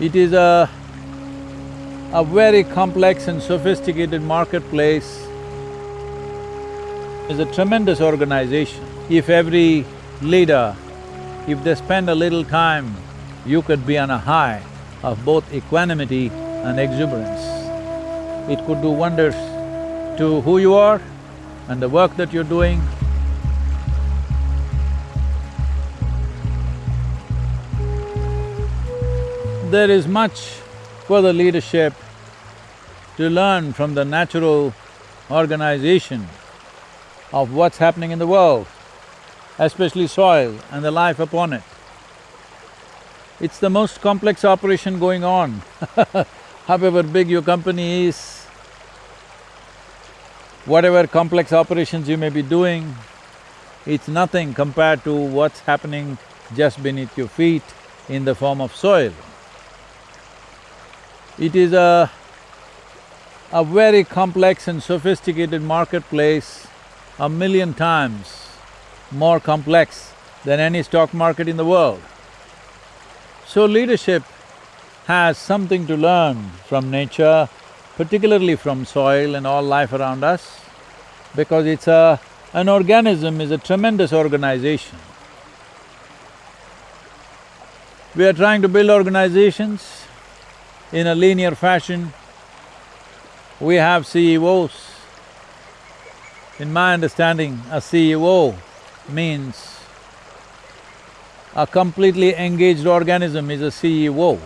It is a, a very complex and sophisticated marketplace. It's a tremendous organization. If every leader, if they spend a little time, you could be on a high of both equanimity and exuberance. It could do wonders to who you are and the work that you're doing. There is much for the leadership to learn from the natural organization of what's happening in the world, especially soil and the life upon it. It's the most complex operation going on however big your company is, whatever complex operations you may be doing, it's nothing compared to what's happening just beneath your feet in the form of soil. It is a, a very complex and sophisticated marketplace, a million times more complex than any stock market in the world. So leadership has something to learn from nature, particularly from soil and all life around us, because it's a… an organism is a tremendous organization. We are trying to build organizations in a linear fashion. We have CEOs. In my understanding, a CEO means a completely engaged organism is a CEO.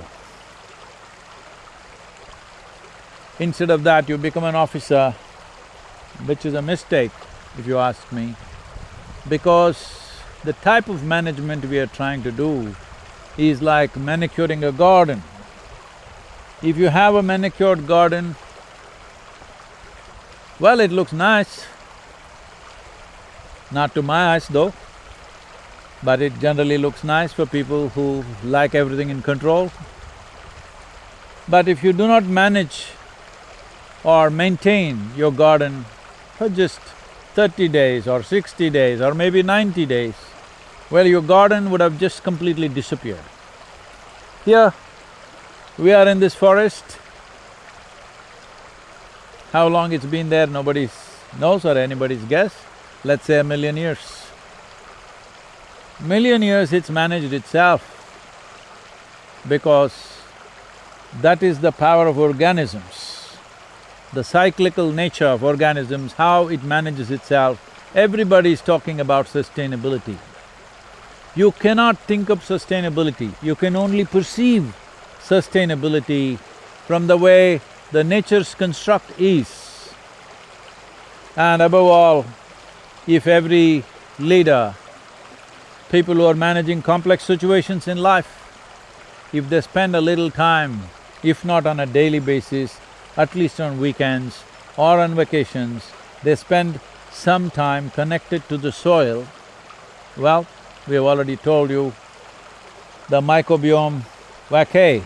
Instead of that, you become an officer, which is a mistake, if you ask me, because the type of management we are trying to do is like manicuring a garden. If you have a manicured garden, well, it looks nice. Not to my eyes though, but it generally looks nice for people who like everything in control. But if you do not manage or maintain your garden for just thirty days or sixty days or maybe ninety days, well, your garden would have just completely disappeared. Here, we are in this forest. How long it's been there, nobody knows or anybody's guess. Let's say a million years. Million years it's managed itself because that is the power of organisms. The cyclical nature of organisms, how it manages itself, everybody is talking about sustainability. You cannot think of sustainability, you can only perceive sustainability from the way the nature's construct is. And above all, if every leader, people who are managing complex situations in life, if they spend a little time, if not on a daily basis, at least on weekends or on vacations, they spend some time connected to the soil, well, we have already told you, the Mycobacterium vaccae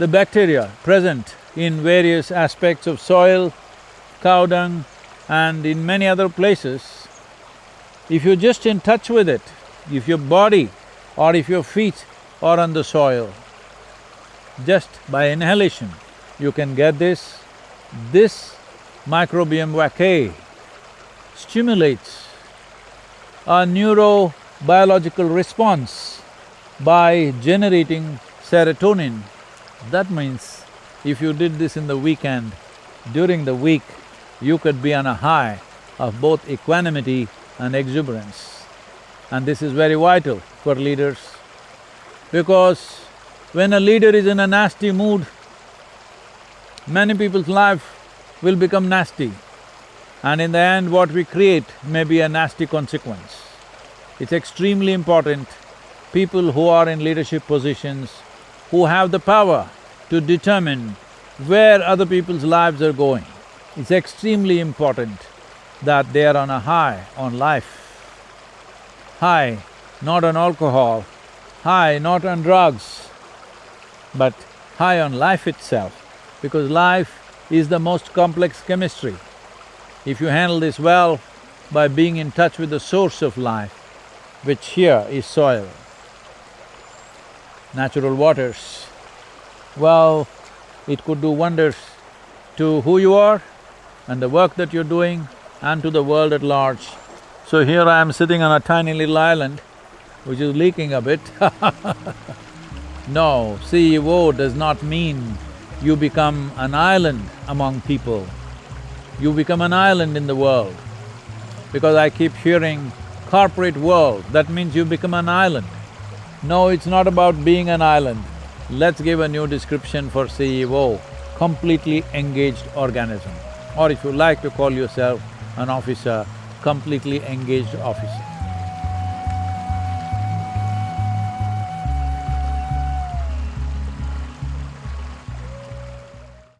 the bacteria present in various aspects of soil, cow dung and in many other places, if you're just in touch with it, if your body or if your feet are on the soil, just by inhalation, you can get this. This Mycobacterium vaccae stimulates a neurobiological response by generating serotonin that means if you did this in the weekend, during the week, you could be on a high of both equanimity and exuberance. And this is very vital for leaders because when a leader is in a nasty mood, many people's life will become nasty and in the end what we create may be a nasty consequence. It's extremely important, people who are in leadership positions who have the power to determine where other people's lives are going. It's extremely important that they are on a high on life. High not on alcohol, high not on drugs, but high on life itself, because life is the most complex chemistry. If you handle this well by being in touch with the source of life, which here is soil, natural waters. Well, it could do wonders to who you are and the work that you're doing and to the world at large. So here I am sitting on a tiny little island which is leaking a bit No, CEO does not mean you become an island among people. You become an island in the world. Because I keep hearing corporate world, that means you become an island. No, it's not about being an island. Let's give a new description for CEO, completely engaged organism. Or if you like to call yourself an officer, completely engaged officer.